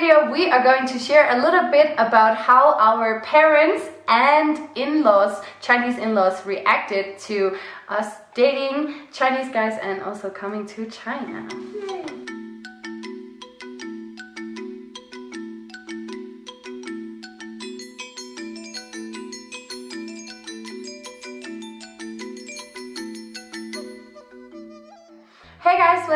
video we are going to share a little bit about how our parents and in-laws, Chinese in-laws reacted to us dating Chinese guys and also coming to China.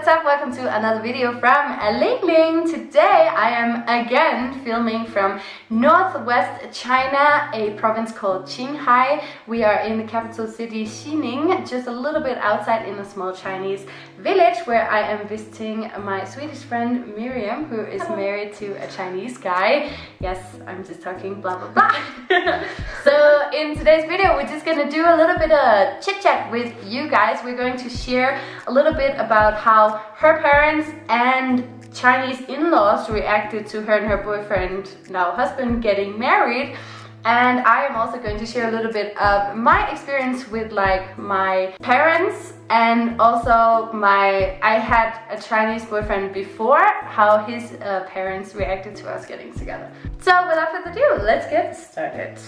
What's up? Welcome to another video from Ling Ling. Today I am again filming from northwest China, a province called Qinghai. We are in the capital city Xining, just a little bit outside in a small Chinese village where I am visiting my Swedish friend Miriam, who is married to a Chinese guy. Yes, I'm just talking blah blah blah. so in today's video, we're just gonna do a little bit of chit chat with you guys. We're going to share a little bit about about her parents and Chinese in-laws reacted to her and her boyfriend, now husband, getting married. And I am also going to share a little bit of my experience with like my parents and also my I had a Chinese boyfriend before how his uh, parents reacted to us getting together. So without further ado, let's get started.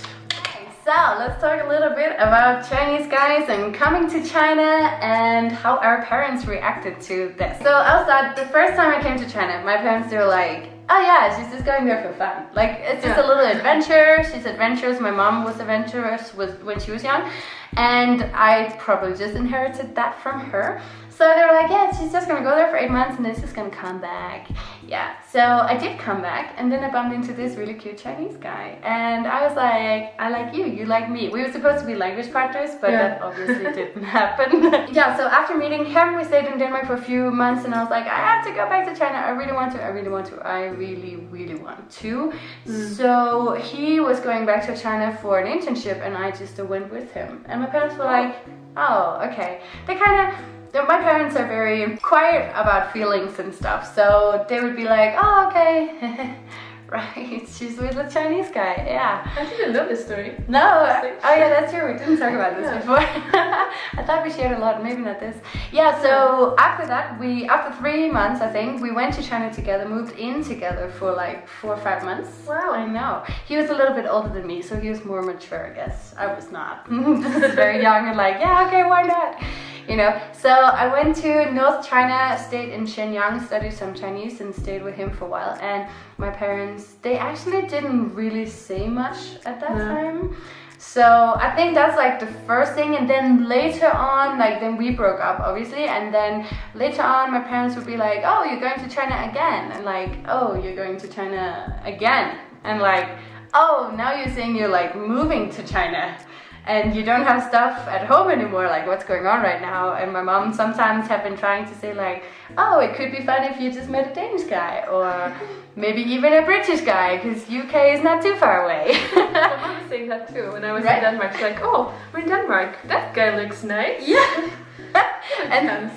So let's talk a little bit about Chinese guys and coming to China and how our parents reacted to this. So outside, the first time I came to China, my parents were like, oh yeah, she's just going there for fun. Like it's just yeah. a little adventure. She's adventurous. My mom was adventurous with, when she was young and I probably just inherited that from her. So they were like, yeah, she's just gonna go there for eight months and then she's gonna come back. Yeah, so I did come back and then I bumped into this really cute Chinese guy. And I was like, I like you, you like me. We were supposed to be language partners, but yeah. that obviously didn't happen. yeah, so after meeting him, we stayed in Denmark for a few months and I was like, I have to go back to China. I really want to, I really want to, I really, really want to. Mm. So he was going back to China for an internship and I just went with him. And my parents were like, oh, okay. They kind of, my parents are very quiet about feelings and stuff so they would be like oh okay. Right? She's with a Chinese guy yeah. I didn't know this story. No oh yeah that's true. We didn't talk about this yeah. before. I thought we shared a lot maybe not this. Yeah so after that we after three months I think we went to China together moved in together for like four or five months. Wow. I know. He was a little bit older than me so he was more mature I guess. I was not. Very young and like yeah okay why not you know. So I went to North China, stayed in Shenyang, studied some Chinese and stayed with him for a while. And my parents, they actually didn't really say much at that no. time. So I think that's like the first thing and then later on, like then we broke up obviously and then later on my parents would be like, oh, you're going to China again and like, oh, you're going to China again and like, oh, now you're saying you're like moving to China and you don't have stuff at home anymore like what's going on right now? And my mom sometimes have been trying to say like oh it could be fun if you just met a Danish guy or maybe even a British guy because UK is not too far away. My mom was saying that too when I was right? in Denmark. She's like oh we're in Denmark. That guy looks nice. Yeah. And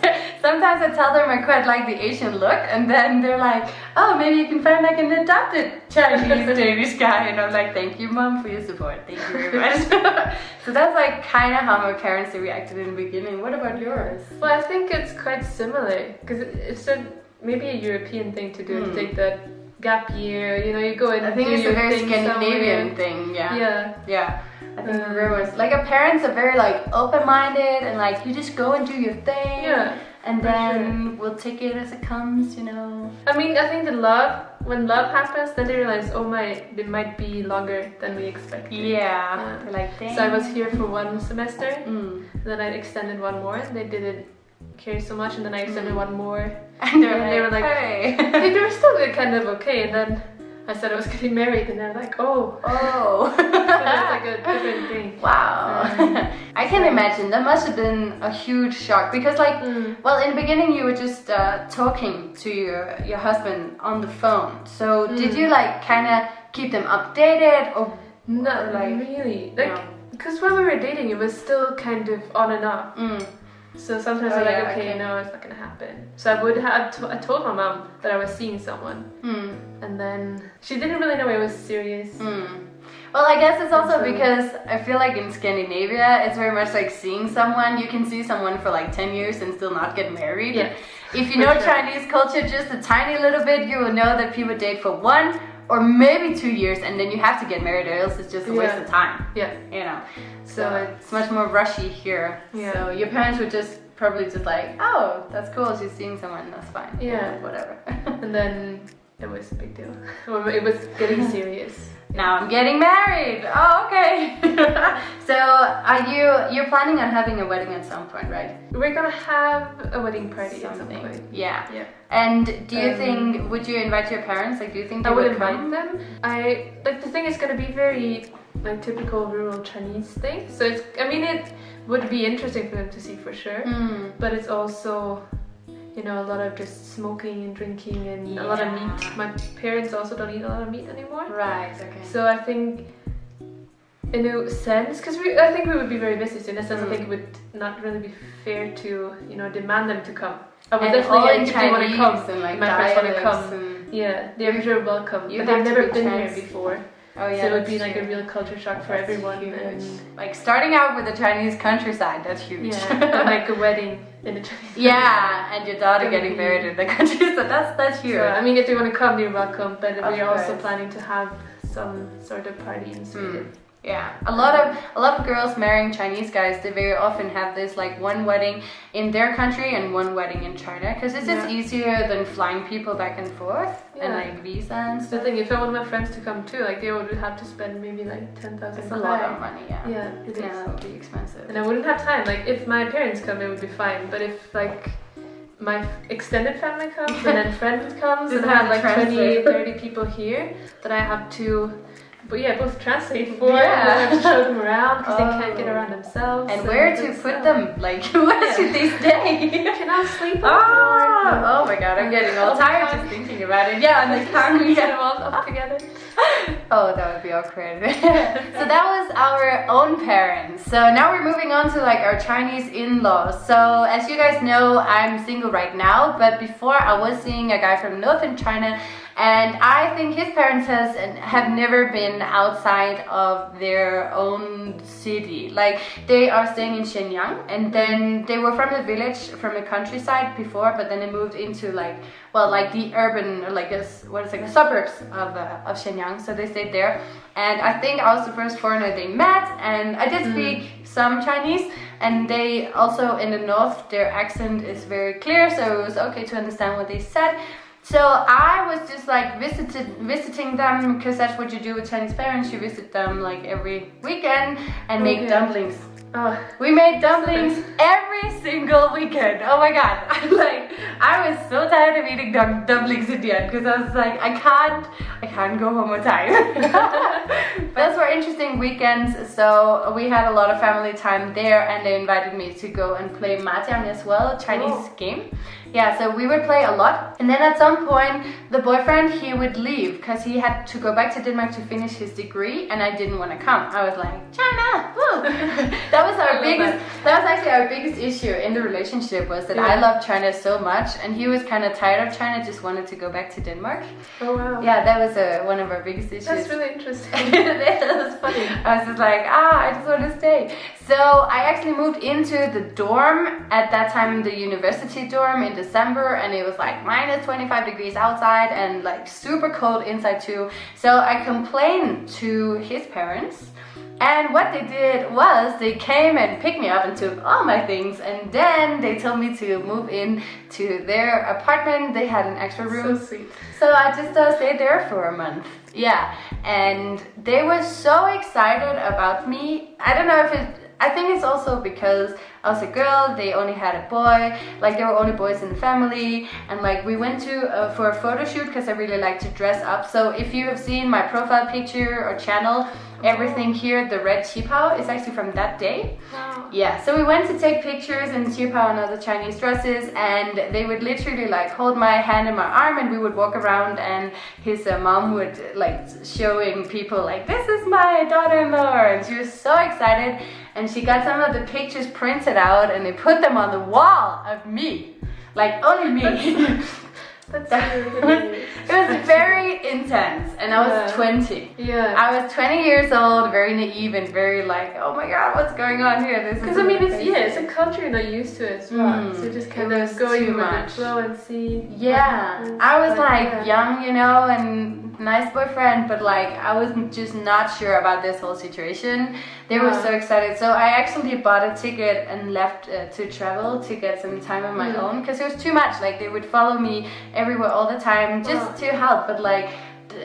sometimes I tell them I quite like the Asian look and then they're like, oh, maybe you can find like an adopted Chinese Danish guy. And I'm like, thank you, mom, for your support. Thank you very much. so that's like kind of how my parents reacted in the beginning. What about yours? Well, I think it's quite similar because it's a, maybe a European thing to do, mm. to hmm. take that gap year, you know, you go and I think it's a very Scandinavian thing, yeah. Yeah. Yeah. I think rumors. Like our parents are very like open-minded and like you just go and do your thing. Yeah. And then sure. we'll take it as it comes, you know. I mean, I think the love, when love happens, then they realize, oh my, it might be longer than we expected. Yeah. Uh, like, Dang. So I was here for one semester, mm. then I extended one more. And they didn't care so much, and then I extended mm. one more. And, they were like, hey. they were still kind of okay. And then I said I was getting married and they're like, oh. Oh. so that's like a different thing. Wow. Um, I can imagine. That must have been a huge shock because like, mm. well, in the beginning you were just uh, talking to your, your husband on the phone. So mm. did you like kind of keep them updated or? Not or, like, really. Like, because no. when we were dating, it was still kind of on and off. Mm. So sometimes oh, I'm yeah, like, okay, okay, no, it's not gonna happen. So I would have, I told my mom that I was seeing someone. Mm. And then she didn't really know it was serious. Mm. Well, I guess it's also because I feel like in Scandinavia, it's very much like seeing someone. You can see someone for like 10 years and still not get married. Yeah. If you know sure. Chinese culture just a tiny little bit, you will know that people date for one or maybe two years and then you have to get married or else it's just a yeah. waste of time. Yeah. You know. So, so it's much more rushy here. Yeah. So your parents would just probably just like, oh, that's cool. She's seeing someone. That's fine. Yeah. whatever. and then it was a big deal. it was getting serious. Now I'm getting married. Oh, okay. so are you you're planning on having a wedding at some point, right? We're gonna have a wedding party Something. at some point. Yeah. Yeah. And do you um, think would you invite your parents? Like, do you think they I would, would invite them? I like the thing is gonna be very like typical rural Chinese thing. So it's I mean it would be interesting for them to see for sure. Mm. But it's also you know, a lot of just smoking and drinking and yeah. a lot of meat. My parents also don't eat a lot of meat anymore. Right, okay. So I think in a sense, because we, I think we would be very busy, so in a sense mm. I think it would not really be fair to, you know, demand them to come. I would and definitely if they want to come, and like my parents want to come. Yeah, they're very welcome, you but they've never been here before. Oh yeah. So it would be like a real culture shock for that's everyone. And like starting out with the Chinese countryside, that's huge. Yeah, like a wedding in the Chinese. Yeah, and your daughter getting married in the countryside. That's that's huge. So, I mean, if they want to come, you're welcome. But of we're course. also planning to have some sort of party in Sweden. Mm. Yeah, a lot of a lot of girls marrying Chinese guys. They very often have this like one wedding in their country and one wedding in China because it's yeah. just easier than flying people back and forth yeah. and like visa and stuff. The thing, if I want my friends to come too, like they would have to spend maybe like ten thousand. It's a lot of money. Yeah. Yeah, it yeah, would be expensive. And I wouldn't have time. Like if my parents come, it would be fine. But if like my extended family comes and then friends comes and I have like 20, 30 people here that I have to but yeah, both translate for yeah. and show them around because oh. they can't get oh. around themselves. And, where to put them? Like, where yeah. should they stay? Can I sleep on oh, oh my god, I'm getting all tired just thinking about it. Yeah, and the car we get them all up together. oh, that would be awkward. so that was our own parents. So now we're moving on to like our Chinese in-laws. So as you guys know, I'm single right now, but before I was seeing a guy from northern China and I think his parents has have never been outside of their own city. Like they are staying in Shenyang and then they were from the village, from the countryside before, but then they moved into like, well, like the urban, like what is it, the suburbs of, uh, of Shenyang. So they stayed there. And I think I was the first foreigner they met and I did mm. speak some Chinese and they also in the north, their accent is very clear. So it was okay to understand what they said. So I was just like visited visiting them because that's what you do with Chinese parents. You visit them like every weekend and make okay. dumplings. Oh, we made dumplings every single weekend. Oh my god! I'm like I was so tired of eating dum dumplings in the end because I was like, I can't, I can't go home on time. Those were interesting weekends. So we had a lot of family time there, and they invited me to go and play mahjong as well, Chinese oh. game. Yeah, so we would play a lot. And then at some point, the boyfriend, he would leave because he had to go back to Denmark to finish his degree and I didn't want to come. I was like, China, that was our biggest, that. that. was actually our biggest issue in the relationship was that yeah. I loved China so much and he was kind of tired of China, just wanted to go back to Denmark. Oh wow. Yeah, that was uh, one of our biggest issues. That's really interesting. that was funny. I was just like, ah, I just want to stay. So I actually moved into the dorm at that time, the university dorm in December and it was like minus 25 degrees outside and like super cold inside too. So I complained to his parents and what they did was they came and picked me up and took all my things and then they told me to move in to their apartment. They had an extra room. So sweet. So I just uh, stayed there for a month. Yeah. And they were so excited about me. I don't know if it I think it's also because I was a girl, they only had a boy, like there were only boys in the family and like we went to uh, for a photo shoot because I really like to dress up. So if you have seen my profile picture or channel, everything here, the red qipao is actually from that day. Wow. Yeah, so we went to take pictures in qipao and other Chinese dresses and they would literally like hold my hand in my arm and we would walk around and his uh, mom would like showing people like this is my daughter-in-law and she was so excited and she got some of the pictures printed out and they put them on the wall of me. Like only me. That's, that's really it was very intense and I was yeah. 20. Yeah. I was 20 years old, very naive and very like, oh my god, what's going on here? This Because I mean, it's yeah, it's a culture you're not used to as well. Mm, so just kind of going with much. the flow and see. Yeah, I was like yeah. young, you know, and nice boyfriend, but like I was just not sure about this whole situation. They were so excited, so I actually bought a ticket and left uh, to travel to get some time on my mm. own because it was too much. Like they would follow me everywhere all the time just to help, but like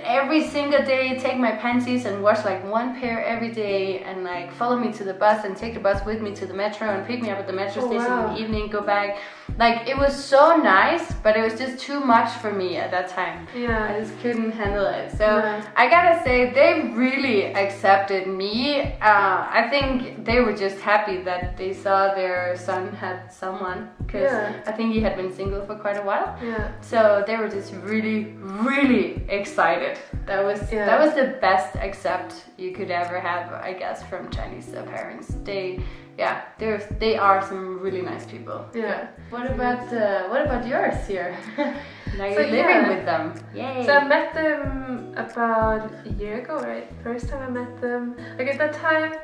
every single day take my panties and wash like one pair every day and like follow me to the bus and take the bus with me to the metro and pick me up at the metro oh, station wow. in the evening go back. Like it was so nice but it was just too much for me at that time. Yeah. I just couldn't handle it. So yeah. i gotta say they really accepted me. Uh, i think they were just happy that they saw their son had someone because yeah. i think he had been single for quite a while. Yeah. So they were just really really excited that was yeah. that was the best accept you could ever have i guess from chinese parents they yeah, there's they are some really nice people. Yeah. What about uh, what about yours here? now you're so, living yeah. with them. Yay. So I met them about a year ago, right? First time I met them. Like at that time,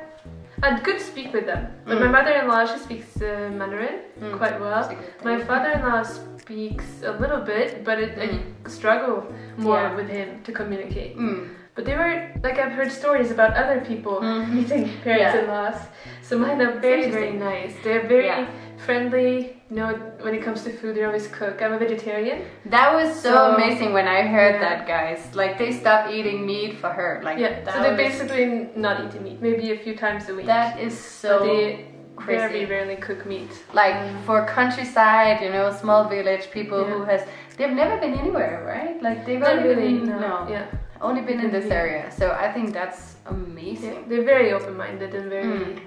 I could speak with them. But mm. my mother-in-law, she speaks uh, Mandarin mm. quite well. My father-in-law speaks a little bit, but it, mm. I struggle more yeah. with him to communicate. Mm. But they were like I've heard stories about other people mm. meeting parents-in-laws. Yeah. So mine are very very nice. They're very yeah. friendly. You know, when it comes to food, they always cook. I'm a vegetarian. That was so, so amazing when I heard yeah. that, guys. Like they stopped eating meat for her. Like yeah. So they're basically not eating meat. Maybe a few times a week. That is so. They crazy. very rarely cook meat. Like for countryside, you know, small village people who has they've never been anywhere, right? Like they've not only really, been no. no. Yeah only been in this area so i think that's amazing yeah, they're very open-minded and very mm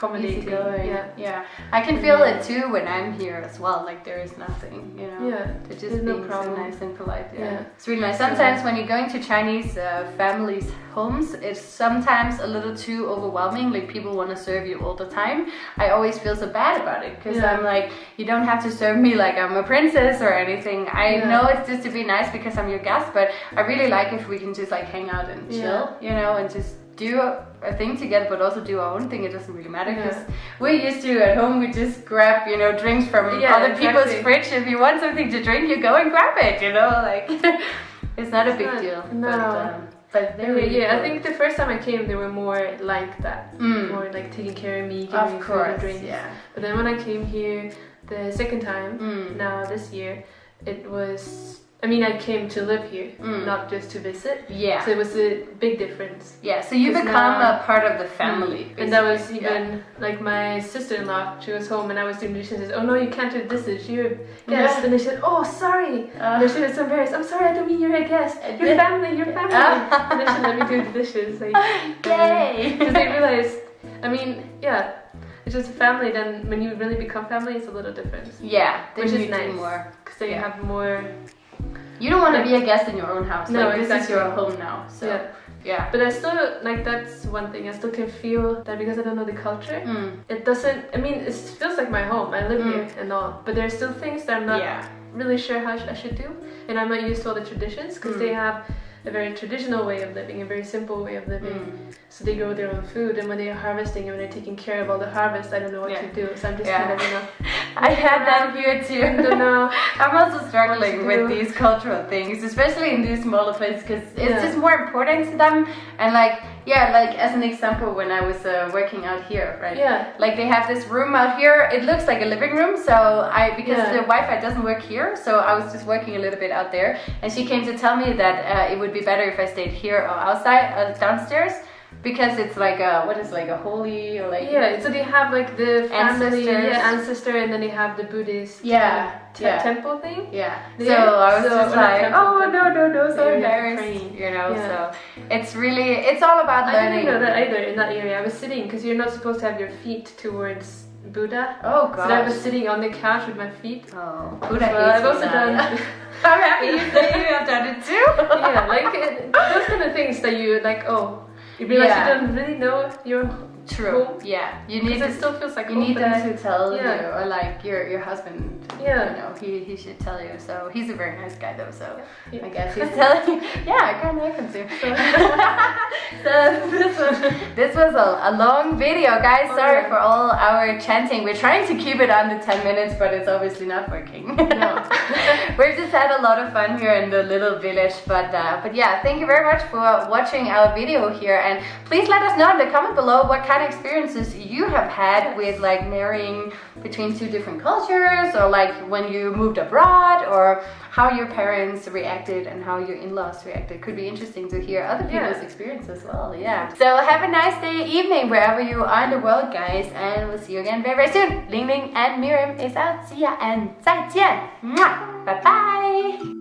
accommodating. Yeah, yeah. I can feel yeah. it too when I'm here as well. Like there is nothing, you know. Yeah, just being no so nice and polite. Yeah. yeah. it's really nice. Sometimes when you're going to Chinese uh, families' homes, it's sometimes a little too overwhelming. Like people want to serve you all the time. I always feel so bad about it because yeah. I'm like, you don't have to serve me like I'm a princess or anything. I know it's just to be nice because I'm your guest, but I really like if we can just like hang out and chill, you know, and just do a thing together but also do our own thing it doesn't really matter because yeah. we're used to at home we just grab you know drinks from yeah, other exactly. people's fridge if you want something to drink you go and grab it you know like it's not a big not, deal no but, um, but really, yeah, cool. I think the first time I came, they were more like that, mm. more like taking care of me, giving of me course, food and drinks. Yeah. But then when I came here the second time, mm. now this year, it was I mean, I came to live here, mm. not just to visit. Yeah. So it was a big difference. Yeah, so you become now, a part of the family. Mm. And that was even, yeah. like, my sister-in-law, she was home and I was doing dishes and says, oh no, you can't do dishes, you're a guest. Yeah. And they said, oh, sorry. Uh, and she was so embarrassed, I'm sorry, I don't mean you're a guest. Your family, your family. and let me do the dishes. Like, Yay! Because they realized, I mean, yeah, it's just family. Then when you really become family, it's a little different. Yeah, which is nice more because then yeah. you have more you don't want to be a guest in your own house. No, like, exactly. this is your home now. So yeah. yeah. But I still like that's one thing. I still can feel that because I don't know the culture. Mm. It doesn't. I mean, it feels like my home. I live mm. here and all. But there's still things that I'm not yeah. really sure how I should do, and I'm not used to all the traditions because mm. they have a very traditional way of living, a very simple way of living. Mm. So they grow their own food, and when they're harvesting and when they're taking care of all the harvest, I don't know what yeah. to do. So I'm just yeah. kind of, you know. I had that here too. I don't know. I'm also struggling with these cultural things, especially in these smaller places, because it's yeah. just more important to them. And like, yeah, like as an example, when I was uh, working out here, right? Yeah. Like they have this room out here. It looks like a living room. So I, because yeah. the Wi-Fi doesn't work here, so I was just working a little bit out there. And she came to tell me that uh, it would be better if I stayed here or outside, uh, downstairs because it's like a what is like a holy or like yeah so they have like the family yeah, ancestor and then they have the buddhist yeah, te yeah. temple thing yeah so i was so just like oh no no no so embarrassed you know yeah. so it's really it's all about learning i didn't know that either in that area i was sitting because you're not supposed to have your feet towards Buddha. Oh god. So I was sitting on the couch with my feet. Oh, Buddha well, I've also done. I'm happy you say you have done it too. yeah, like it, those kind of things that you like. Oh, you realize yeah. you don't really know your True. Home. Yeah. You need to, it still feels like you need them to tell yeah. you, or like your your husband. Yeah. You know, he he should tell you. So he's a very nice guy though. So yeah. I guess he's telling you. Yeah, I kind of like him too. so this was this was a, a long video, guys. Oh, Sorry yeah. for all our chanting. We're trying to keep it under 10 minutes, but it's obviously not working. No. We've just had a lot of fun here in the little village, but uh, but yeah, thank you very much for watching our video here, and please let us know in the comment below what kind of experiences you have had with like marrying between two different cultures or like when you moved abroad or how your parents reacted and how your in-laws reacted. Could be interesting to hear other people's yeah. experience as well. Yeah. So have a nice day, evening, wherever you are in the world, guys. And we'll see you again very, very soon. Ling Ling and Miriam is out. See ya and 再见. Bye bye.